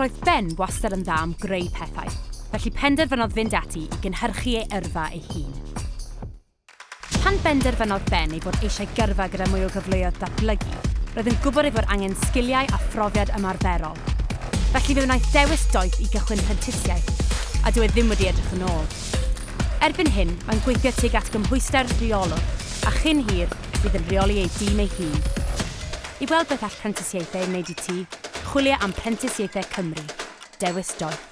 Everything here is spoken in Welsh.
Roedd Ben wastad yn dda am greu pethau, felly penderfynodd fynd ati i gynhyrchu ei yrfa ei hun. Pan benderfynodd Ben ei bod eisiau gyrfa gyda mwy o gyfleoedd datblygu, roedd yn gwybod ei fod angen sgiliau a phrofiad ymarferol. Felly fe wnaeth dewis doeth i gychwyn prentisiaeth, a dyw e ddim wedi edrych yn ôl. Erbyn hyn, mae'n gweithio tuag at gymhwyster rheolwr, a chyn hir bydd yn rheoli ei dîm ei hun. I weld beth all prentisiaethau wneud i ti, Chwilio am Prentisiaethau Cymru. Dewis Doeth.